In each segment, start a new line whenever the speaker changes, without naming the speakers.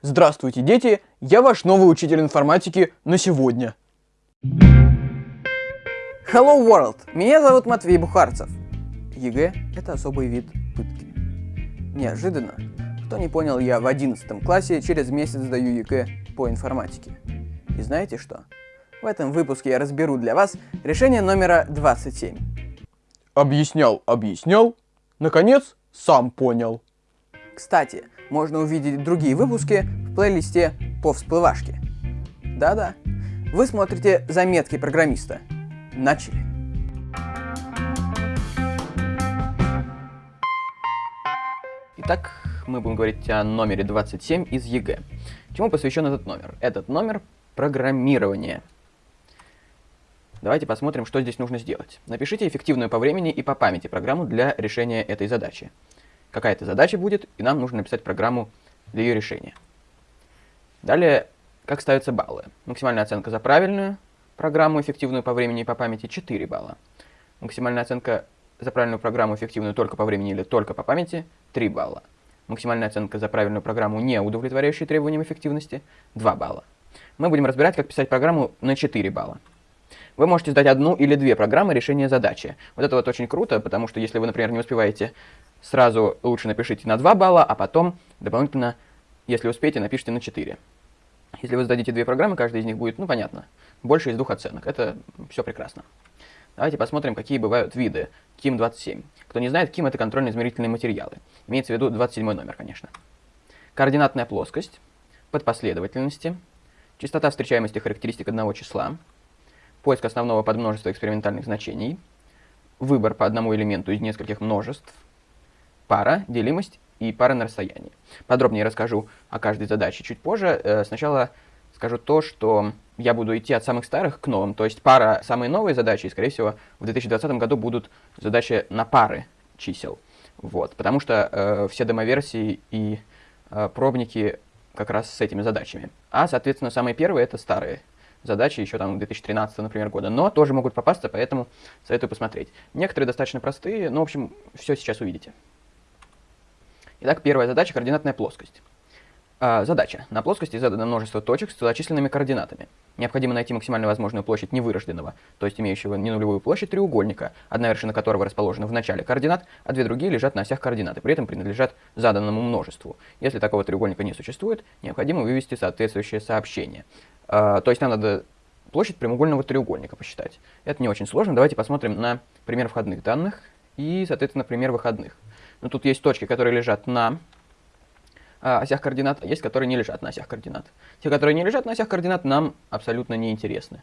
Здравствуйте, дети! Я ваш новый учитель информатики на сегодня. Hello World! Меня зовут Матвей Бухарцев. ЕГЭ – это особый вид пытки. Неожиданно, кто не понял, я в 11 классе через месяц сдаю ЕГЭ по информатике. И знаете что? В этом выпуске я разберу для вас решение номера 27. Объяснял, объяснял, наконец сам понял. Кстати, можно увидеть другие выпуски в плейлисте по всплывашке. Да-да, вы смотрите заметки программиста. Начали. Итак, мы будем говорить о номере 27 из ЕГЭ. Чему посвящен этот номер? Этот номер — программирование. Давайте посмотрим, что здесь нужно сделать. Напишите эффективную по времени и по памяти программу для решения этой задачи. Какая-то задача будет, и нам нужно написать программу для ее решения. Далее, как ставятся баллы. Максимальная оценка за правильную программу, эффективную по времени и по памяти, 4 балла. Максимальная оценка за правильную программу, эффективную только по времени или только по памяти, 3 балла. Максимальная оценка за правильную программу, не удовлетворяющую требованиям эффективности, 2 балла. Мы будем разбирать, как писать программу на 4 балла. Вы можете сдать одну или две программы решения задачи. Вот это вот очень круто, потому что если вы, например, не успеваете сразу, лучше напишите на 2 балла, а потом дополнительно, если успеете, напишите на 4. Если вы сдадите две программы, каждая из них будет, ну, понятно, больше из двух оценок. Это все прекрасно. Давайте посмотрим, какие бывают виды КИМ-27. Кто не знает, КИМ — это контрольно-измерительные материалы. Имеется в виду 27 номер, конечно. Координатная плоскость, подпоследовательности, частота встречаемости характеристик одного числа, поиск основного подмножества экспериментальных значений, выбор по одному элементу из нескольких множеств, пара, делимость и пара на расстоянии. Подробнее расскажу о каждой задаче чуть позже. Э, сначала скажу то, что я буду идти от самых старых к новым. То есть пара самые новые задачи, и, скорее всего, в 2020 году будут задачи на пары чисел. Вот, потому что э, все демоверсии и э, пробники как раз с этими задачами. А, соответственно, самые первые это старые задачи еще там 2013, например, года, но тоже могут попасться, поэтому советую посмотреть. Некоторые достаточно простые, но, в общем, все сейчас увидите. Итак, первая задача – координатная плоскость. А, задача. На плоскости задано множество точек с целочисленными координатами. Необходимо найти максимально возможную площадь невырожденного, то есть имеющего ненулевую площадь треугольника, одна вершина которого расположена в начале координат, а две другие лежат на осях координат при этом принадлежат заданному множеству. Если такого треугольника не существует, необходимо вывести соответствующее сообщение. А, то есть нам надо площадь прямоугольного треугольника посчитать. Это не очень сложно. Давайте посмотрим на пример входных данных и, соответственно, пример выходных. Ну, тут есть точки, которые лежат на осях координат, есть, которые не лежат на осях координат. Те, которые не лежат на осях координат, нам абсолютно не интересны.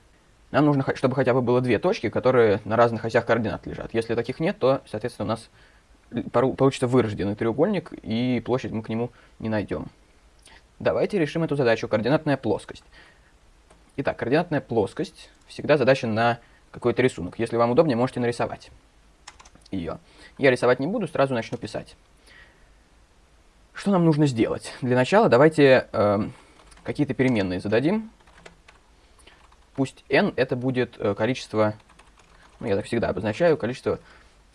Нам нужно, чтобы хотя бы было две точки, которые на разных осях координат лежат. Если таких нет, то, соответственно, у нас получится вырожденный треугольник, и площадь мы к нему не найдем. Давайте решим эту задачу. Координатная плоскость. Итак, координатная плоскость всегда задача на какой-то рисунок. Если вам удобнее, можете нарисовать ее. Я рисовать не буду, сразу начну писать. Что нам нужно сделать? Для начала давайте э, какие-то переменные зададим. Пусть n это будет э, количество, ну я так всегда обозначаю, количество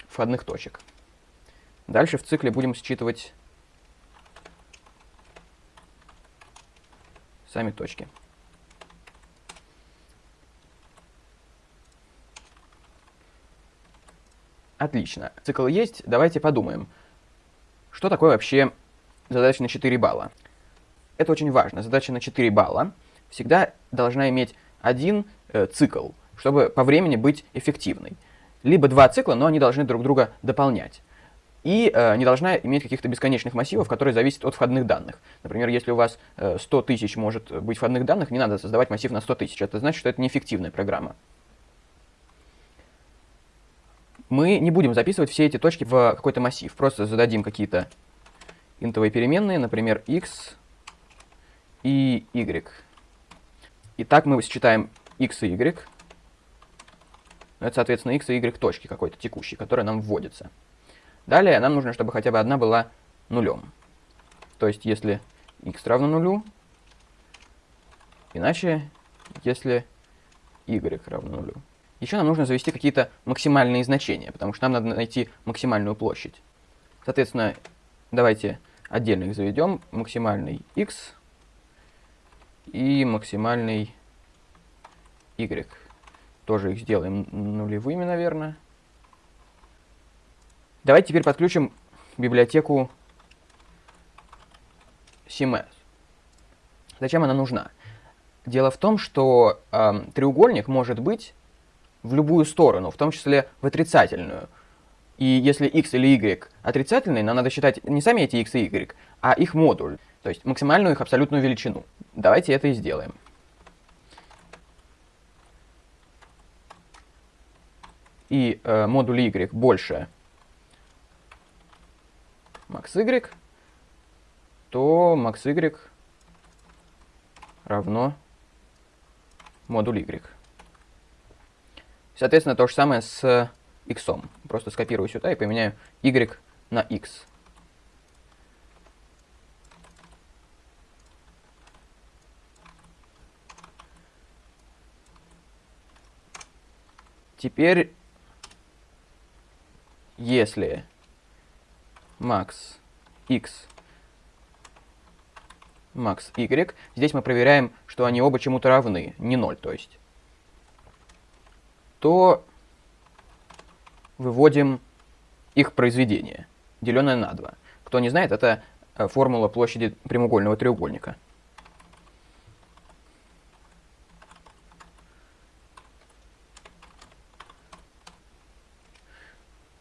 входных точек. Дальше в цикле будем считывать сами точки. Отлично. Цикл есть. Давайте подумаем. Что такое вообще задача на 4 балла? Это очень важно. Задача на 4 балла всегда должна иметь один э, цикл, чтобы по времени быть эффективной. Либо два цикла, но они должны друг друга дополнять. И э, не должна иметь каких-то бесконечных массивов, которые зависят от входных данных. Например, если у вас э, 100 тысяч может быть входных данных, не надо создавать массив на 100 тысяч. Это значит, что это неэффективная программа мы не будем записывать все эти точки в какой-то массив. Просто зададим какие-то интовые переменные, например, x и y. И так мы считаем x и y. Это, соответственно, x и y точки какой-то текущей, которая нам вводится. Далее нам нужно, чтобы хотя бы одна была нулем. То есть, если x равно нулю, иначе, если y равно нулю. Еще нам нужно завести какие-то максимальные значения, потому что нам надо найти максимальную площадь. Соответственно, давайте отдельно их заведем. Максимальный x и максимальный y. Тоже их сделаем нулевыми, наверное. Давайте теперь подключим библиотеку CMS. Зачем она нужна? Дело в том, что э, треугольник может быть в любую сторону, в том числе в отрицательную. И если x или y отрицательные, нам надо считать не сами эти x и y, а их модуль, то есть максимальную их абсолютную величину. Давайте это и сделаем. И э, модуль y больше max y, то max y равно модуль y. Соответственно, то же самое с x. Просто скопирую сюда и поменяю y на x. Теперь, если max x max y, здесь мы проверяем, что они оба чему-то равны, не 0, то есть, то выводим их произведение, деленное на 2. Кто не знает, это э, формула площади прямоугольного треугольника.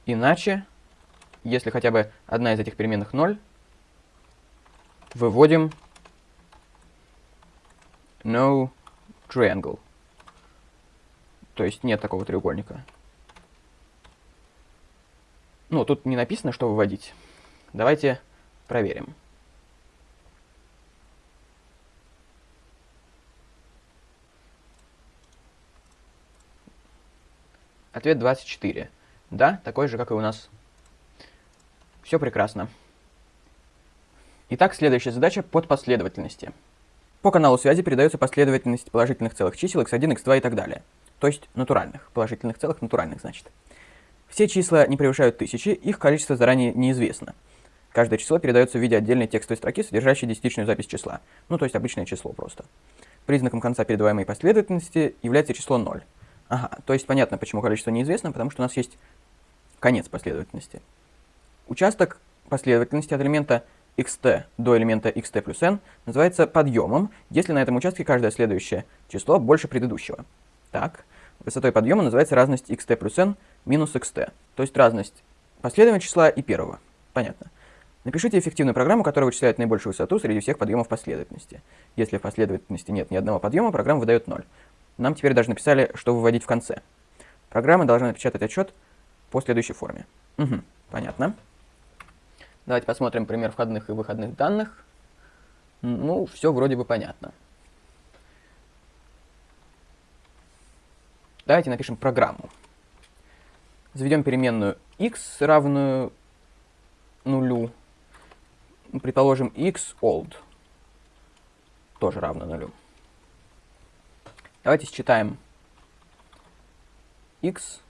Иначе, если хотя бы одна из этих переменных 0, выводим no triangle. То есть нет такого треугольника. Ну, тут не написано, что выводить. Давайте проверим. Ответ 24. Да, такой же, как и у нас. Все прекрасно. Итак, следующая задача под последовательности. По каналу связи передается последовательность положительных целых чисел x1, x2 и так далее. То есть натуральных. Положительных целых натуральных, значит. Все числа не превышают тысячи, их количество заранее неизвестно. Каждое число передается в виде отдельной текстовой строки, содержащей десятичную запись числа. Ну, то есть обычное число просто. Признаком конца передаваемой последовательности является число 0. Ага, то есть понятно, почему количество неизвестно, потому что у нас есть конец последовательности. Участок последовательности от элемента xt до элемента xt плюс n называется подъемом, если на этом участке каждое следующее число больше предыдущего. Так, высотой подъема называется разность xt плюс n минус xt, то есть разность последнего числа и первого. Понятно. Напишите эффективную программу, которая вычисляет наибольшую высоту среди всех подъемов последовательности. Если в последовательности нет ни одного подъема, программа выдает 0. Нам теперь даже написали, что выводить в конце. Программа должна напечатать отчет по следующей форме. Угу, понятно. Давайте посмотрим пример входных и выходных данных. Ну, все вроде бы понятно. Давайте напишем программу. Заведем переменную x равную нулю. Предположим, x old тоже равно нулю. Давайте считаем x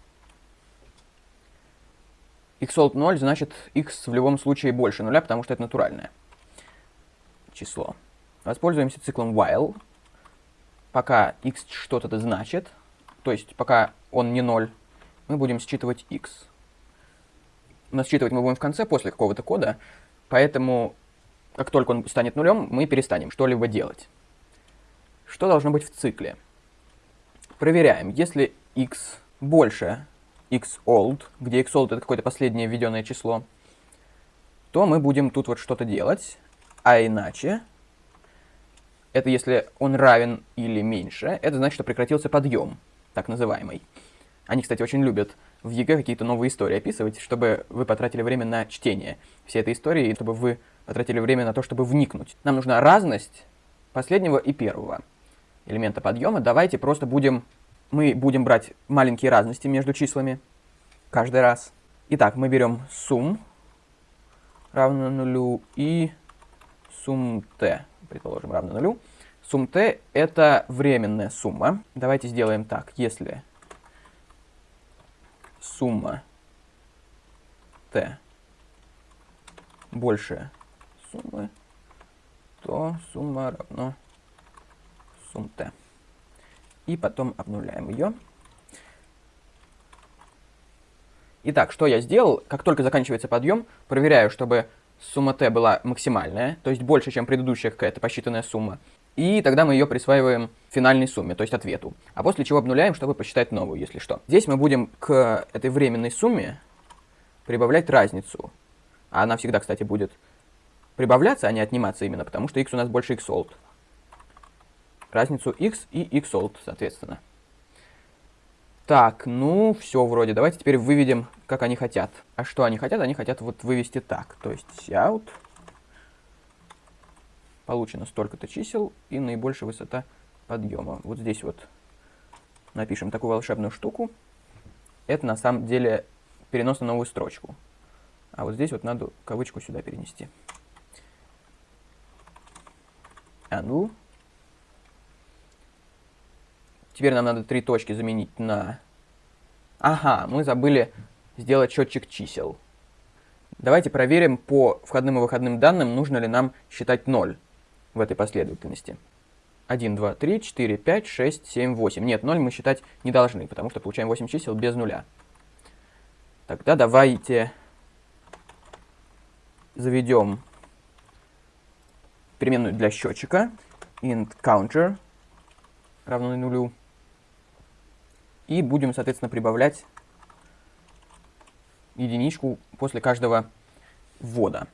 xold 0, значит x в любом случае больше нуля, потому что это натуральное число. Воспользуемся циклом while, пока x что-то значит, то есть пока он не 0, мы будем считывать x. Но считывать мы будем в конце, после какого-то кода, поэтому как только он станет нулем, мы перестанем что-либо делать. Что должно быть в цикле? Проверяем, если x больше xold, где xold это какое-то последнее введенное число, то мы будем тут вот что-то делать, а иначе, это если он равен или меньше, это значит, что прекратился подъем, так называемый. Они, кстати, очень любят в ЕГЭ какие-то новые истории описывать, чтобы вы потратили время на чтение всей этой истории, и чтобы вы потратили время на то, чтобы вникнуть. Нам нужна разность последнего и первого элемента подъема. Давайте просто будем мы будем брать маленькие разности между числами каждый раз. Итак, мы берем sum равно нулю и sum t, предположим, равно нулю. Сумм t это временная сумма. Давайте сделаем так. Если сумма t больше суммы, то сумма равно сум t. И потом обнуляем ее. Итак, что я сделал? Как только заканчивается подъем, проверяю, чтобы сумма t была максимальная, то есть больше, чем предыдущая какая-то посчитанная сумма. И тогда мы ее присваиваем финальной сумме, то есть ответу. А после чего обнуляем, чтобы посчитать новую, если что. Здесь мы будем к этой временной сумме прибавлять разницу. А она всегда, кстати, будет прибавляться, а не отниматься именно, потому что x у нас больше xold. Разницу x и xold, соответственно. Так, ну, все вроде. Давайте теперь выведем, как они хотят. А что они хотят? Они хотят вот вывести так. То есть out. Получено столько-то чисел и наибольшая высота подъема. Вот здесь вот напишем такую волшебную штуку. Это на самом деле перенос на новую строчку. А вот здесь вот надо кавычку сюда перенести. Angle. Теперь нам надо три точки заменить на... Ага, мы забыли сделать счетчик чисел. Давайте проверим по входным и выходным данным, нужно ли нам считать 0 в этой последовательности. 1, 2, 3, 4, 5, 6, 7, 8. Нет, 0 мы считать не должны, потому что получаем 8 чисел без нуля. Тогда давайте заведем переменную для счетчика int counter равно нулю. И будем, соответственно, прибавлять единичку после каждого ввода.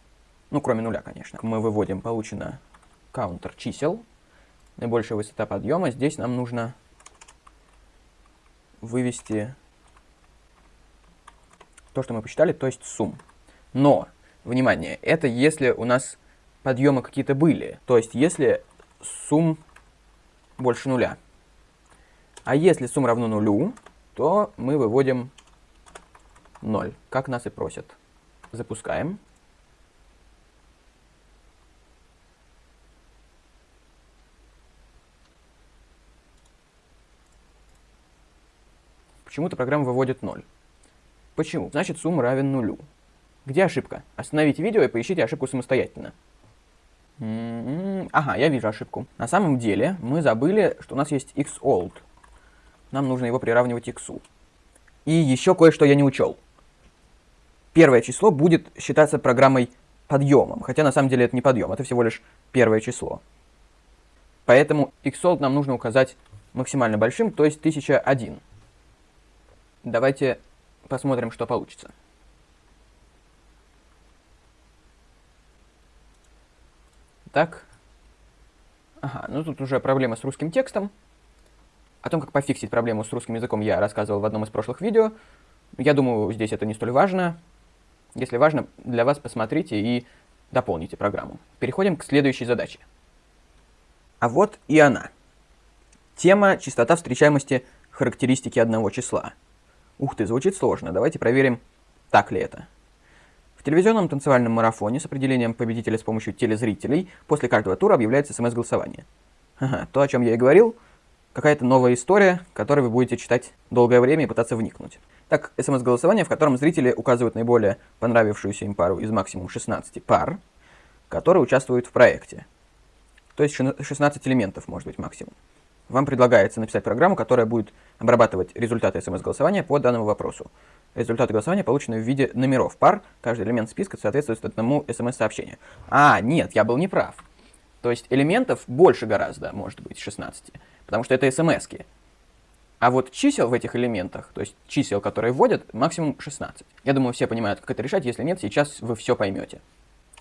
Ну, кроме нуля, конечно. Мы выводим получено counter чисел. Наибольшая высота подъема. Здесь нам нужно вывести то, что мы посчитали, то есть сумм. Но, внимание, это если у нас подъемы какие-то были. То есть, если сумм больше нуля. А если сумма равно нулю, то мы выводим 0, как нас и просят. Запускаем. Почему-то программа выводит 0. Почему? Значит, сумма равен нулю. Где ошибка? Остановите видео и поищите ошибку самостоятельно. М-м-м. Ага, я вижу ошибку. На самом деле мы забыли, что у нас есть xold нам нужно его приравнивать к x. И еще кое-что я не учел. Первое число будет считаться программой подъемом, хотя на самом деле это не подъем, это всего лишь первое число. Поэтому xold нам нужно указать максимально большим, то есть 1001. Давайте посмотрим, что получится. Так. Ага, ну тут уже проблема с русским текстом. О том, как пофиксить проблему с русским языком, я рассказывал в одном из прошлых видео. Я думаю, здесь это не столь важно. Если важно, для вас посмотрите и дополните программу. Переходим к следующей задаче. А вот и она. Тема частота встречаемости характеристики одного числа. Ух ты, звучит сложно. Давайте проверим, так ли это. В телевизионном танцевальном марафоне с определением победителя с помощью телезрителей после каждого тура объявляется смс-голосование. Ага, то, о чем я и говорил, какая-то новая история, которую вы будете читать долгое время и пытаться вникнуть. Так, смс-голосование, в котором зрители указывают наиболее понравившуюся им пару из максимум 16 пар, которые участвуют в проекте. То есть 16 элементов может быть максимум. Вам предлагается написать программу, которая будет обрабатывать результаты смс-голосования по данному вопросу. Результаты голосования получены в виде номеров пар, каждый элемент списка соответствует одному смс-сообщению. А, нет, я был неправ. То есть элементов больше гораздо, может быть, 16 потому что это смс -ки. А вот чисел в этих элементах, то есть чисел, которые вводят, максимум 16. Я думаю, все понимают, как это решать. Если нет, сейчас вы все поймете.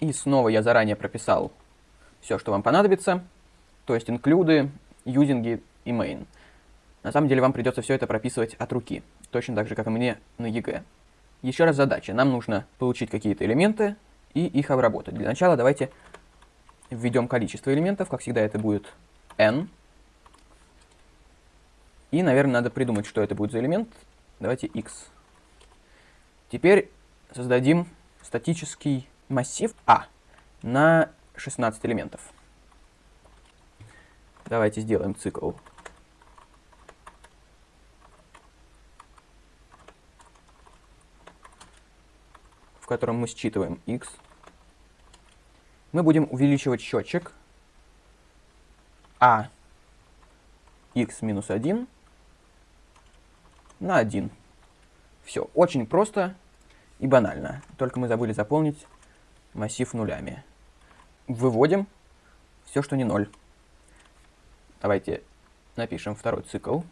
И снова я заранее прописал все, что вам понадобится. То есть инклюды, юзинги и main. На самом деле вам придется все это прописывать от руки. Точно так же, как и мне на ЕГЭ. Еще раз задача. Нам нужно получить какие-то элементы и их обработать. Для начала давайте введем количество элементов. Как всегда это будет n. И, наверное, надо придумать, что это будет за элемент. Давайте x. Теперь создадим статический массив А на 16 элементов. Давайте сделаем цикл. в котором мы считываем x. Мы будем увеличивать счетчик А x минус 1 на 1. Все, очень просто и банально. Только мы забыли заполнить массив нулями. Выводим все, что не 0. Давайте напишем второй цикл.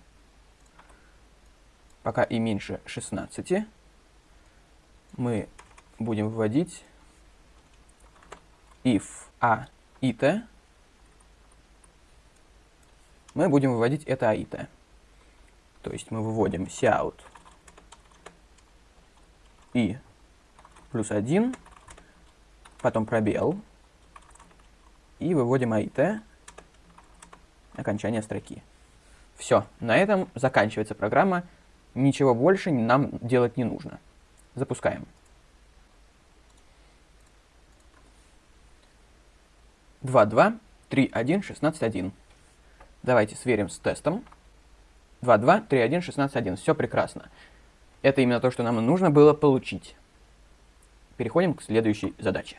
Пока и меньше 16 мы будем вводить if a и t, мы будем выводить это а и t. То есть мы выводим cout и плюс 1, потом пробел, и выводим AIT, окончание строки. Все, на этом заканчивается программа, ничего больше нам делать не нужно. Запускаем. 2, 2, 3, 1, 16, 1. Давайте сверим с тестом. 2, 2, 3, 1, 16, 1. Все прекрасно. Это именно то, что нам нужно было получить. Переходим к следующей задаче.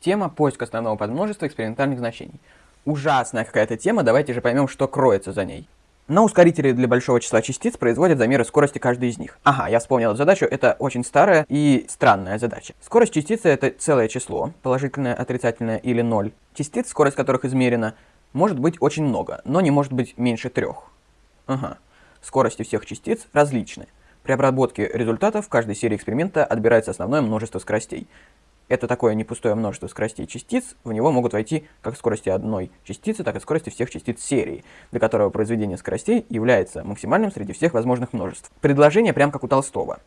Тема поиск основного подмножества экспериментальных значений. Ужасная какая-то тема, давайте же поймем, что кроется за ней. На ускорителе для большого числа частиц производят замеры скорости каждой из них. Ага, я вспомнил эту задачу, это очень старая и странная задача. Скорость частицы это целое число, положительное, отрицательное или ноль. Частиц, скорость которых измерена, может быть очень много, но не может быть меньше трех. Ага. Скорости всех частиц различны. При обработке результатов в каждой серии эксперимента отбирается основное множество скоростей. Это такое не пустое множество скоростей частиц, в него могут войти как скорости одной частицы, так и скорости всех частиц серии, для которого произведение скоростей является максимальным среди всех возможных множеств. Предложение прям как у Толстого.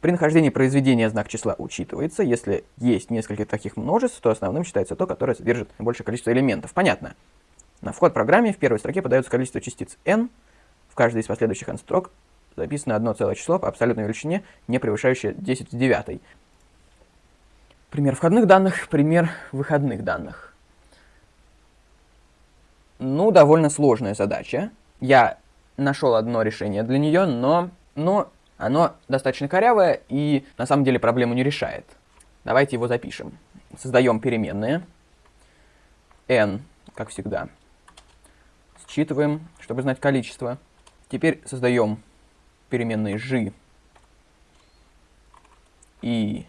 При нахождении произведения знак числа учитывается. Если есть несколько таких множеств, то основным считается то, которое содержит большее количество элементов. Понятно. На вход в программе в первой строке подается количество частиц n. В каждой из последующих n строк записано одно целое число по абсолютной величине, не превышающее 10 в девятой. Пример входных данных, пример выходных данных. Ну, довольно сложная задача. Я нашел одно решение для нее, но, но оно достаточно корявое и на самом деле проблему не решает. Давайте его запишем. Создаем переменные. n, как всегда. Считываем, чтобы знать количество. Теперь создаем переменные g и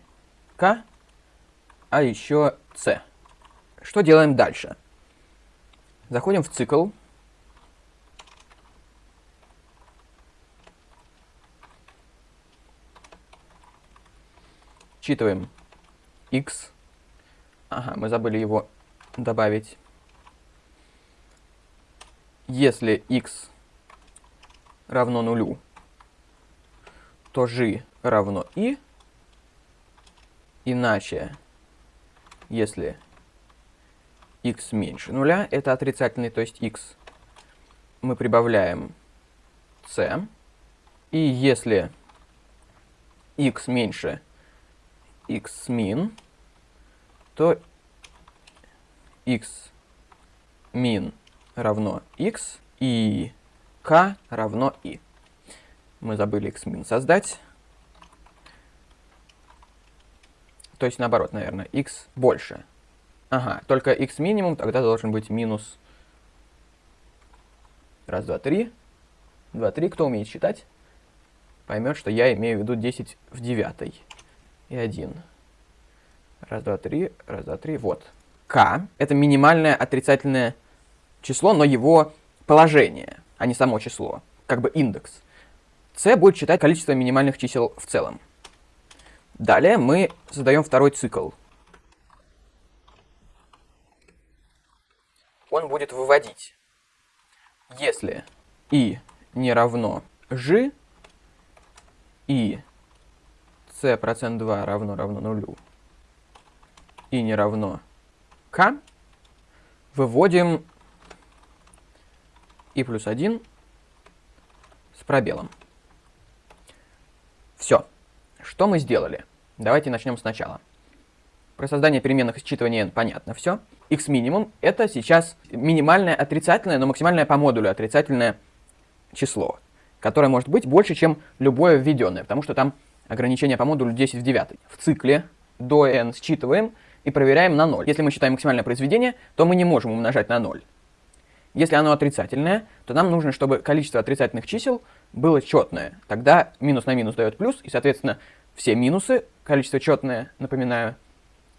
k а еще c. Что делаем дальше? Заходим в цикл. Считываем x. Ага, мы забыли его добавить. Если x равно нулю, то g равно i. Иначе если x меньше нуля, это отрицательный, то есть x, мы прибавляем c. И если x меньше x min, то x min равно x и k равно i. Мы забыли x min создать. То есть наоборот, наверное, x больше. Ага, только x минимум тогда должен быть минус... Раз, два, три. Два, три. Кто умеет считать, поймет, что я имею в виду 10 в девятой. И 1. Раз, два, три. Раз, два, три. Вот. k — это минимальное отрицательное число, но его положение, а не само число. Как бы индекс. c будет считать количество минимальных чисел в целом. Далее мы задаем второй цикл. Он будет выводить, если и не равно g, и c процент 2 равно равно нулю, и не равно k, выводим и плюс 1 с пробелом. Что мы сделали? Давайте начнем сначала. Про создание переменных считывания n понятно все. x минимум это сейчас минимальное отрицательное, но максимальное по модулю отрицательное число, которое может быть больше, чем любое введенное, потому что там ограничение по модулю 10 в 9. В цикле до n считываем и проверяем на 0. Если мы считаем максимальное произведение, то мы не можем умножать на 0. Если оно отрицательное, то нам нужно, чтобы количество отрицательных чисел было четное. Тогда минус на минус дает плюс, и, соответственно, все минусы, количество четное, напоминаю,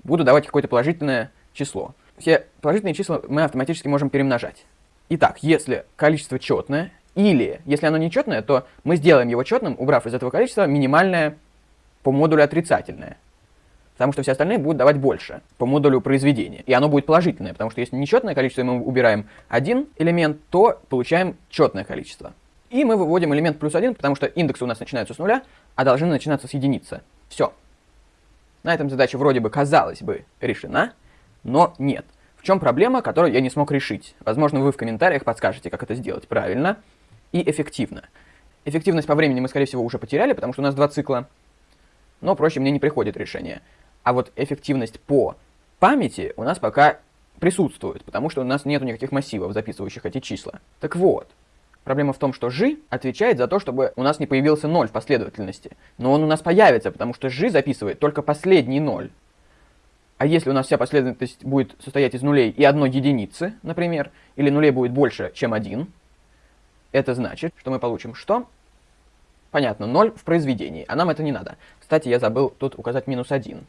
будут давать какое-то положительное число. Все положительные числа мы автоматически можем перемножать. Итак, если количество четное, или если оно нечетное, то мы сделаем его четным, убрав из этого количества минимальное по модулю отрицательное. Потому что все остальные будут давать больше по модулю произведения. И оно будет положительное, потому что если нечетное количество, и мы убираем один элемент, то получаем четное количество. И мы выводим элемент плюс один, потому что индексы у нас начинаются с нуля, а должны начинаться с единицы. Все. На этом задача вроде бы, казалось бы, решена, но нет. В чем проблема, которую я не смог решить? Возможно, вы в комментариях подскажете, как это сделать правильно и эффективно. Эффективность по времени мы, скорее всего, уже потеряли, потому что у нас два цикла. Но проще мне не приходит решение. А вот эффективность по памяти у нас пока присутствует, потому что у нас нет никаких массивов, записывающих эти числа. Так вот, Проблема в том, что жи отвечает за то, чтобы у нас не появился 0 в последовательности. Но он у нас появится, потому что жи записывает только последний 0. А если у нас вся последовательность будет состоять из нулей и одной единицы, например, или нулей будет больше, чем 1, это значит, что мы получим что? Понятно, 0 в произведении, а нам это не надо. Кстати, я забыл тут указать минус 1.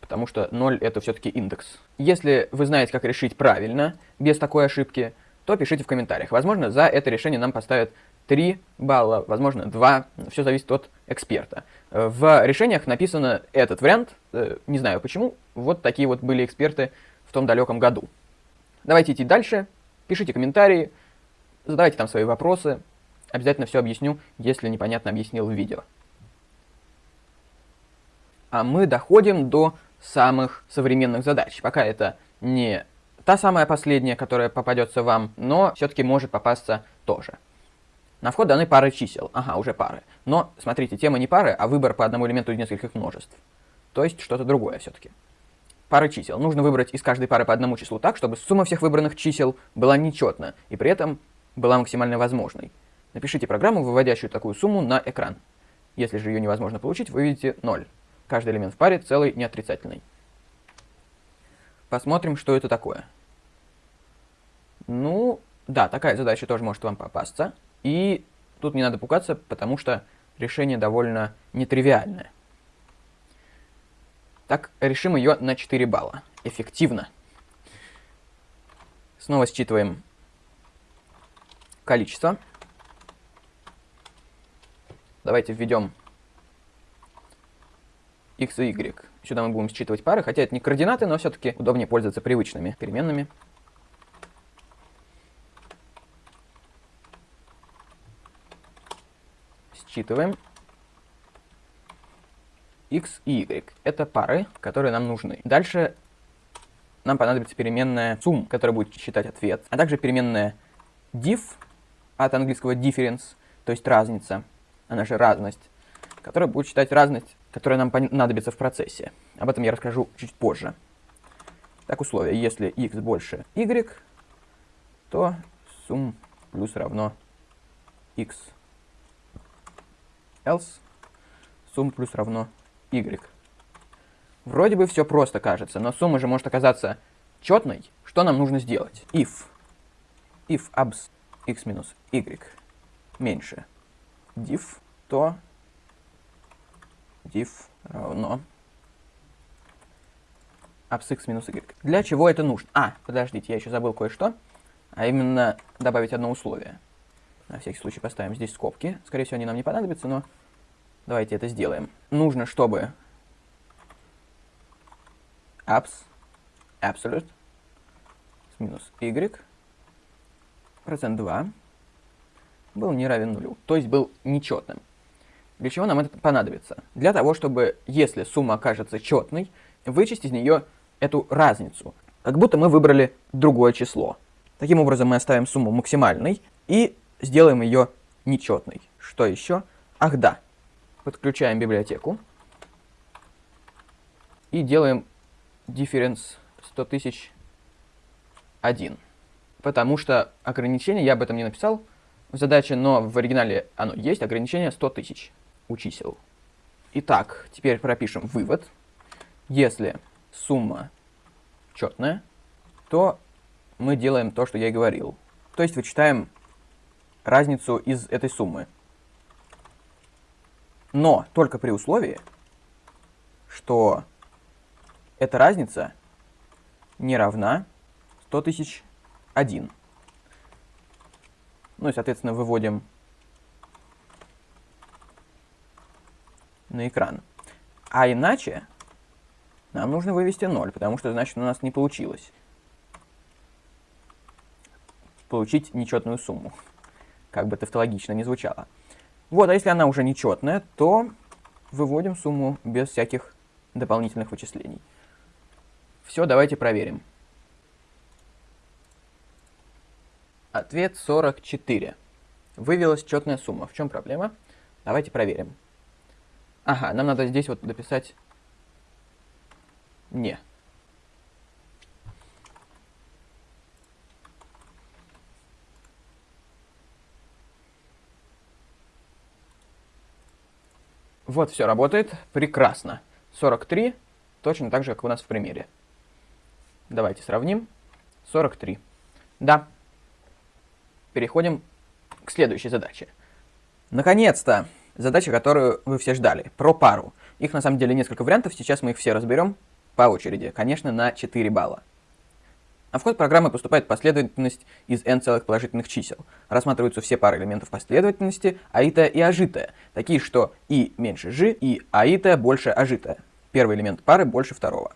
Потому что 0 это все-таки индекс. Если вы знаете, как решить правильно, без такой ошибки, то пишите в комментариях. Возможно, за это решение нам поставят 3 балла, возможно, 2, все зависит от эксперта. В решениях написано этот вариант, э, не знаю почему, вот такие вот были эксперты в том далеком году. Давайте идти дальше, пишите комментарии, задавайте там свои вопросы, обязательно все объясню, если непонятно объяснил в видео. А мы доходим до самых современных задач. Пока это не Та самая последняя, которая попадется вам, но все-таки может попасться тоже. На вход даны пары чисел. Ага, уже пары. Но, смотрите, тема не пары, а выбор по одному элементу из нескольких множеств. То есть что-то другое все-таки. Пары чисел. Нужно выбрать из каждой пары по одному числу так, чтобы сумма всех выбранных чисел была нечетна и при этом была максимально возможной. Напишите программу, выводящую такую сумму на экран. Если же ее невозможно получить, вы видите 0. Каждый элемент в паре целый неотрицательный. Посмотрим, что это такое. Ну, да, такая задача тоже может вам попасться. И тут не надо пугаться, потому что решение довольно нетривиальное. Так, решим ее на 4 балла. Эффективно. Снова считываем количество. Давайте введем x и y. Сюда мы будем считывать пары, хотя это не координаты, но все-таки удобнее пользоваться привычными переменными. Считываем x и y. Это пары, которые нам нужны. Дальше нам понадобится переменная sum, которая будет считать ответ, а также переменная diff от английского difference, то есть разница, она же разность, которая будет считать разность которая нам понадобится в процессе. Об этом я расскажу чуть позже. Так, условие. Если x больше y, то сумм плюс равно x. Else сумм плюс равно y. Вроде бы все просто кажется, но сумма же может оказаться четной. Что нам нужно сделать? If. If abs x минус y меньше diff, то diff равно absx минус y. Для чего это нужно? А, подождите, я еще забыл кое-что. А именно добавить одно условие. На всякий случай поставим здесь скобки. Скорее всего, они нам не понадобятся, но давайте это сделаем. Нужно, чтобы abs absolute минус y процент 2 был не равен нулю, то есть был нечетным. Для чего нам это понадобится? Для того, чтобы, если сумма окажется четной, вычесть из нее эту разницу. Как будто мы выбрали другое число. Таким образом мы оставим сумму максимальной и сделаем ее нечетной. Что еще? Ах да. Подключаем библиотеку. И делаем difference 100 тысяч 1. Потому что ограничение, я об этом не написал в задаче, но в оригинале оно есть, ограничение 100 тысяч у чисел. Итак, теперь пропишем вывод. Если сумма четная, то мы делаем то, что я и говорил. То есть вычитаем разницу из этой суммы. Но только при условии, что эта разница не равна 100 тысяч 1. Ну и, соответственно, выводим на экран. А иначе нам нужно вывести 0, потому что, значит, у нас не получилось получить нечетную сумму, как бы тавтологично не звучало. Вот, а если она уже нечетная, то выводим сумму без всяких дополнительных вычислений. Все, давайте проверим. Ответ 44. Вывелась четная сумма. В чем проблема? Давайте проверим. Ага, нам надо здесь вот дописать «не». Вот, все работает. Прекрасно. 43, точно так же, как у нас в примере. Давайте сравним. 43. Да. Переходим к следующей задаче. Наконец-то! Задача, которую вы все ждали. Про пару. Их на самом деле несколько вариантов, сейчас мы их все разберем по очереди. Конечно, на 4 балла. На вход программы поступает последовательность из n целых положительных чисел. Рассматриваются все пары элементов последовательности аитая и ажитая, такие что и меньше ж, и аитая больше ажитая. Первый элемент пары больше второго.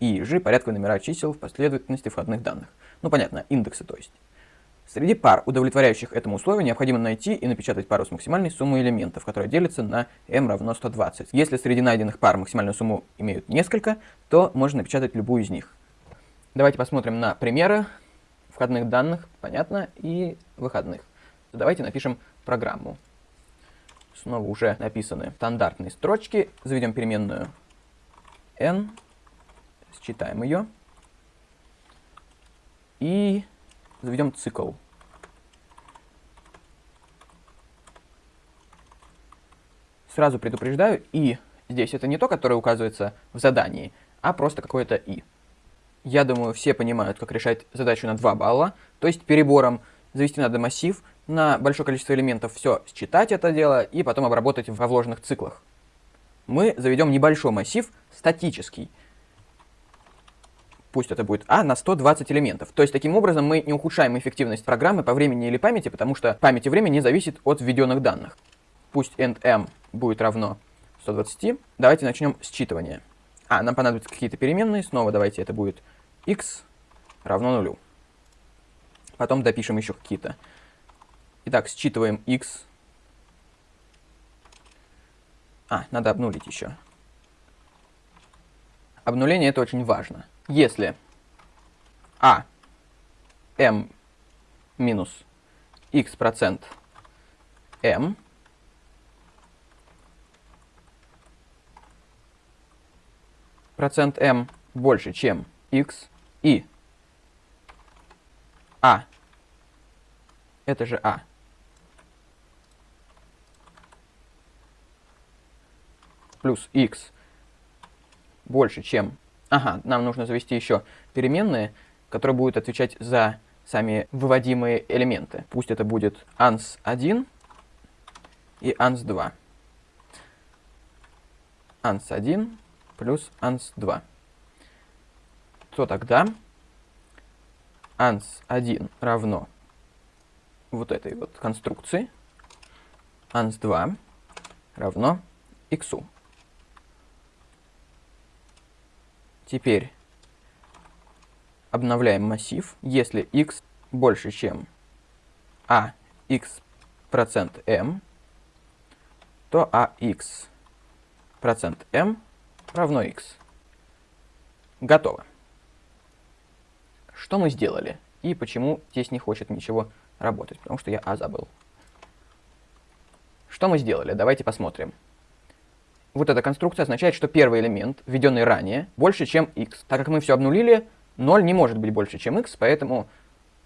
И ж порядковые номера чисел в последовательности входных данных. Ну понятно, индексы то есть. Среди пар, удовлетворяющих этому условию, необходимо найти и напечатать пару с максимальной суммой элементов, которая делится на m равно 120. Если среди найденных пар максимальную сумму имеют несколько, то можно напечатать любую из них. Давайте посмотрим на примеры входных данных, понятно, и выходных. Давайте напишем программу. Снова уже написаны стандартные строчки. Заведем переменную n, считаем ее. И заведем цикл. Сразу предупреждаю, и здесь это не то, которое указывается в задании, а просто какое-то и. Я думаю, все понимают, как решать задачу на 2 балла, то есть перебором завести надо массив на большое количество элементов, все считать это дело и потом обработать во вложенных циклах. Мы заведем небольшой массив, статический. Пусть это будет А на 120 элементов. То есть таким образом мы не ухудшаем эффективность программы по времени или памяти, потому что память и время не зависит от введенных данных. Пусть end будет равно 120. Давайте начнем считывание. А, нам понадобятся какие-то переменные. Снова давайте это будет x равно нулю. Потом допишем еще какие-то. Итак, считываем x. А, надо обнулить еще. Обнуление это очень важно. Если а m минус x процент m процент m больше, чем x, и а, это же а, плюс x больше, чем... Ага, нам нужно завести еще переменные, которые будут отвечать за сами выводимые элементы. Пусть это будет ans1 и ans2. ans1 плюс ans2. То тогда ans1 равно вот этой вот конструкции, ans2 равно x. Теперь обновляем массив. Если x больше, чем a x процент m, то a x процент m равно x. Готово. Что мы сделали? И почему здесь не хочет ничего работать? Потому что я А забыл. Что мы сделали? Давайте посмотрим. Вот эта конструкция означает, что первый элемент, введенный ранее, больше, чем x. Так как мы все обнулили, 0 не может быть больше, чем x, поэтому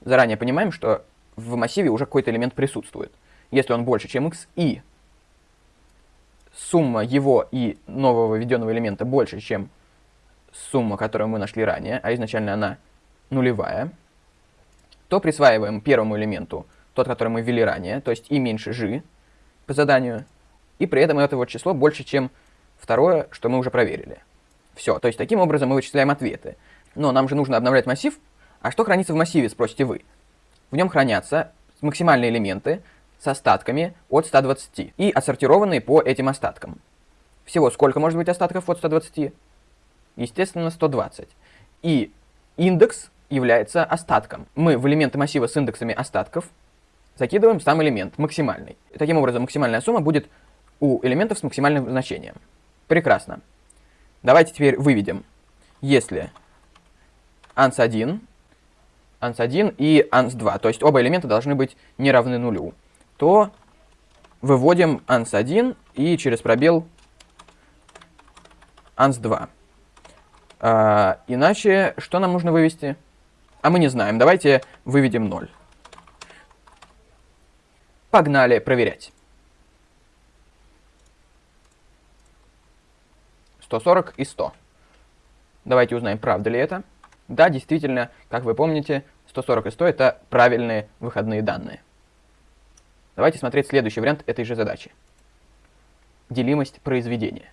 заранее понимаем, что в массиве уже какой-то элемент присутствует. Если он больше, чем x, и сумма его и нового введенного элемента больше, чем сумма, которую мы нашли ранее, а изначально она нулевая, то присваиваем первому элементу тот, который мы ввели ранее, то есть и меньше g по заданию, и при этом это вот число больше, чем второе, что мы уже проверили. Все, то есть таким образом мы вычисляем ответы. Но нам же нужно обновлять массив. А что хранится в массиве, спросите вы? В нем хранятся максимальные элементы с остатками от 120 и отсортированные по этим остаткам. Всего сколько может быть остатков от 120? Естественно, 120. И индекс является остатком. Мы в элементы массива с индексами остатков закидываем сам элемент, максимальный. Таким образом, максимальная сумма будет у элементов с максимальным значением. Прекрасно. Давайте теперь выведем. Если ans1, ans1 и ans2, то есть оба элемента должны быть не равны нулю, то выводим ans1 и через пробел ans2. А, иначе что нам нужно вывести? А мы не знаем. Давайте выведем 0. Погнали проверять. 140 и 100. Давайте узнаем, правда ли это. Да, действительно, как вы помните, 140 и 100 это правильные выходные данные. Давайте смотреть следующий вариант этой же задачи. Делимость произведения.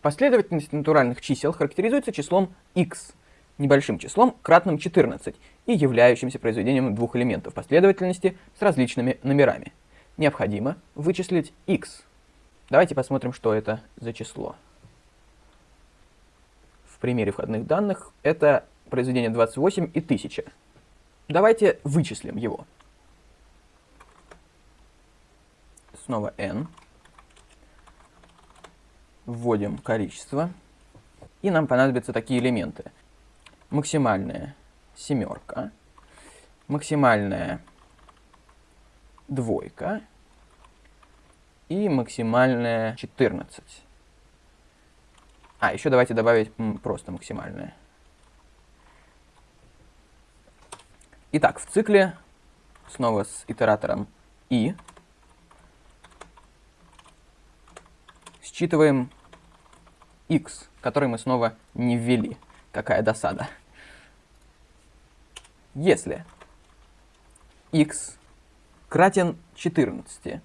Последовательность натуральных чисел характеризуется числом x, небольшим числом, кратным 14, и являющимся произведением двух элементов последовательности с различными номерами. Необходимо вычислить x. Давайте посмотрим, что это за число в примере входных данных, это произведение 28 и 1000. Давайте вычислим его. Снова n. Вводим количество. И нам понадобятся такие элементы. Максимальная семерка, максимальная двойка и максимальная 14. А, еще давайте добавить просто максимальное. Итак, в цикле снова с итератором i считываем x, который мы снова не ввели. Какая досада. Если x кратен 14,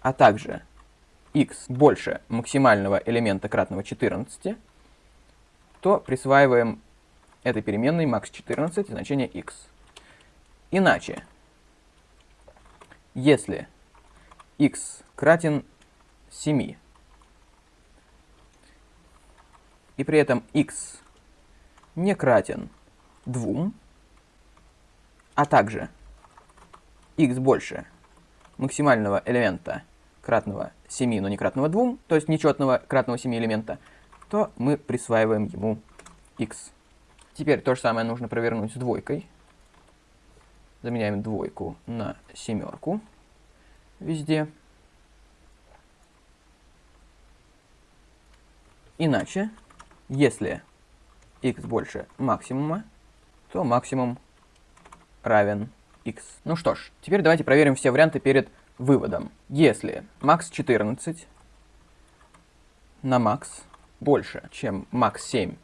а также x больше максимального элемента кратного 14, то присваиваем этой переменной max14 значение x. Иначе, если x кратен 7, и при этом x не кратен 2, а также x больше максимального элемента кратного 7, но не кратного 2, то есть нечетного кратного 7 элемента, то мы присваиваем ему x. Теперь то же самое нужно провернуть с двойкой. Заменяем двойку на семерку везде. Иначе, если x больше максимума, то максимум равен x. Ну что ж, теперь давайте проверим все варианты перед выводом. Если max 14 на max больше, чем max 7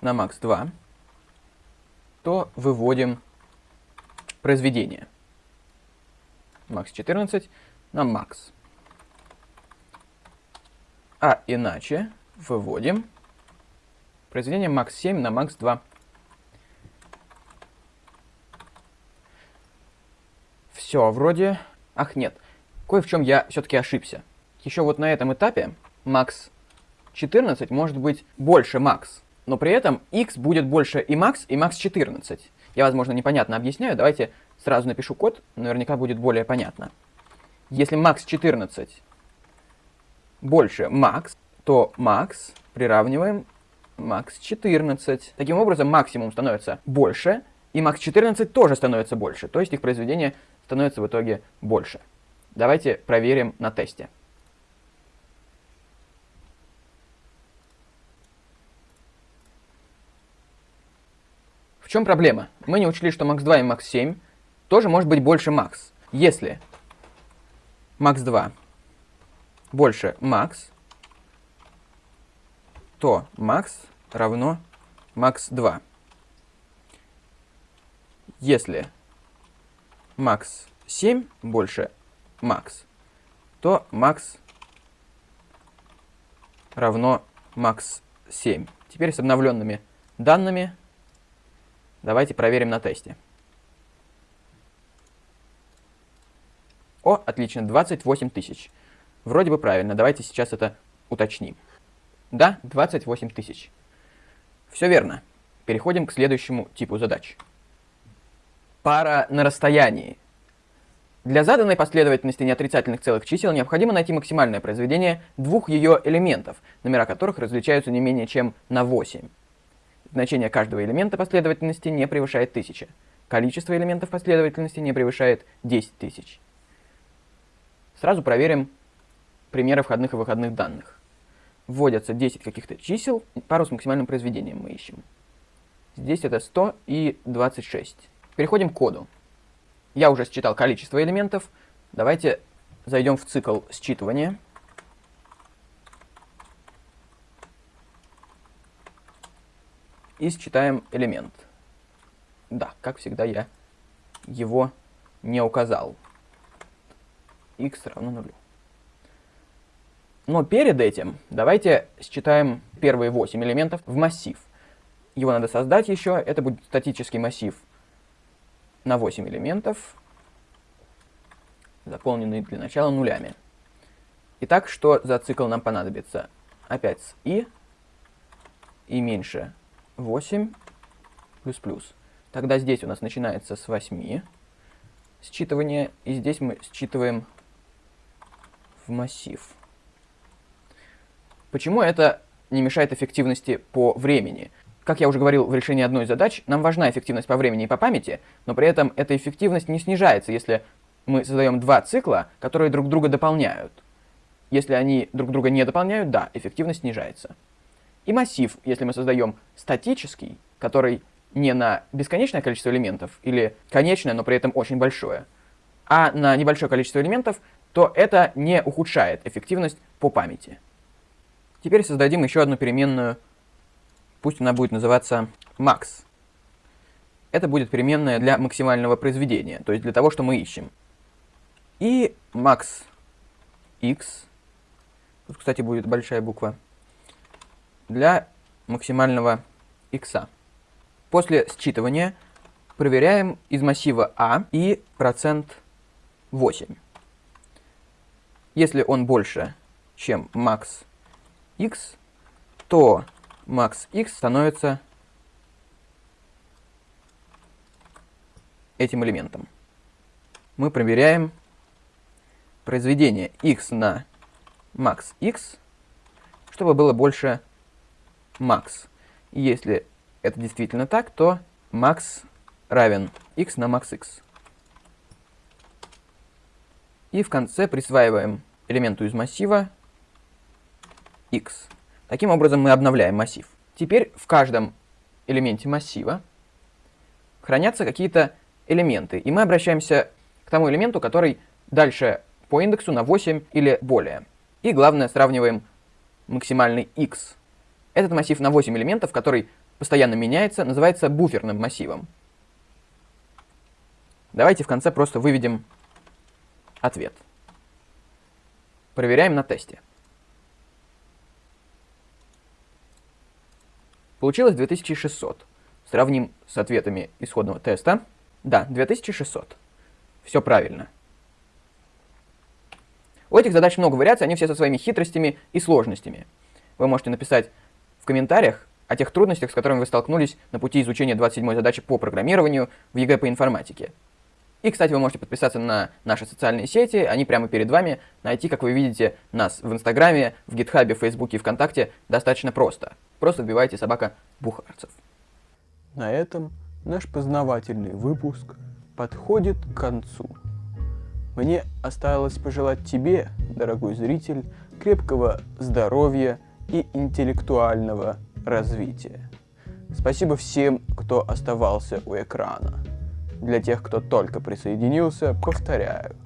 на max 2, то выводим произведение. max 14 на max. А иначе выводим произведение max 7 на max 2. Все, вроде Ах, нет. Кое в чем я все-таки ошибся. Еще вот на этом этапе max 14 может быть больше max, но при этом x будет больше и max, и max 14. Я, возможно, непонятно объясняю, давайте сразу напишу код, наверняка будет более понятно. Если max 14 больше max, то max приравниваем max 14. Таким образом, максимум становится больше, и max 14 тоже становится больше, то есть их произведение становится в итоге больше. Давайте проверим на тесте. В чем проблема? Мы не учли, что max 2 и max 7 тоже может быть больше max. Если max 2 больше max, то max равно max 2. Если max 7 больше max, то max равно max 7. Теперь с обновленными данными давайте проверим на тесте. О, отлично, 28 тысяч. Вроде бы правильно, давайте сейчас это уточним. Да, 28 тысяч. Все верно. Переходим к следующему типу задач. Пара на расстоянии. Для заданной последовательности неотрицательных целых чисел необходимо найти максимальное произведение двух ее элементов, номера которых различаются не менее чем на 8. Значение каждого элемента последовательности не превышает 1000. Количество элементов последовательности не превышает 10 тысяч. Сразу проверим примеры входных и выходных данных. Вводятся 10 каких-то чисел, пару с максимальным произведением мы ищем. Здесь это 100 и 26. Переходим к коду. Я уже считал количество элементов. Давайте зайдем в цикл считывания. И считаем элемент. Да, как всегда я его не указал x равно нулю. Но перед этим давайте считаем первые 8 элементов в массив. Его надо создать еще. Это будет статический массив на 8 элементов, заполненный для начала нулями. Итак, что за цикл нам понадобится? Опять с i, и меньше 8, плюс плюс. Тогда здесь у нас начинается с 8 считывание, и здесь мы считываем в массив. Почему это не мешает эффективности по времени? Как я уже говорил в решении одной из задач, нам важна эффективность по времени и по памяти, но при этом эта эффективность не снижается, если мы создаем два цикла, которые друг друга дополняют. Если они друг друга не дополняют, да, эффективность снижается. И массив, если мы создаем статический, который не на бесконечное количество элементов, или конечное, но при этом очень большое, а на небольшое количество элементов, то это не ухудшает эффективность по памяти. Теперь создадим еще одну переменную, пусть она будет называться max. Это будет переменная для максимального произведения, то есть для того, что мы ищем. И max x, тут, кстати, будет большая буква, для максимального x. После считывания проверяем из массива a и процент 8. Если он больше, чем max x, то max x становится этим элементом. Мы проверяем произведение x на max x, чтобы было больше max. Если это действительно так, то max равен x на max x. И в конце присваиваем элементу из массива x. Таким образом мы обновляем массив. Теперь в каждом элементе массива хранятся какие-то элементы, и мы обращаемся к тому элементу, который дальше по индексу на 8 или более. И главное, сравниваем максимальный x. Этот массив на 8 элементов, который постоянно меняется, называется буферным массивом. Давайте в конце просто выведем ответ. Проверяем на тесте. Получилось 2600. Сравним с ответами исходного теста. Да, 2600. Все правильно. У этих задач много вариаций, они все со своими хитростями и сложностями. Вы можете написать в комментариях о тех трудностях, с которыми вы столкнулись на пути изучения 27 задачи по программированию в ЕГЭ по информатике. И, кстати, вы можете подписаться на наши социальные сети, они прямо перед вами. Найти, как вы видите, нас в Инстаграме, в Гитхабе, Фейсбуке и ВКонтакте достаточно просто. Просто вбивайте собака Бухарцев.
На этом наш познавательный выпуск подходит к концу. Мне осталось пожелать тебе, дорогой зритель, крепкого здоровья и интеллектуального развития. Спасибо всем, кто оставался у экрана. Для тех, кто только присоединился, повторяю.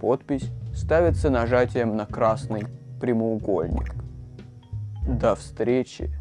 Подпись ставится нажатием на красный прямоугольник. До встречи!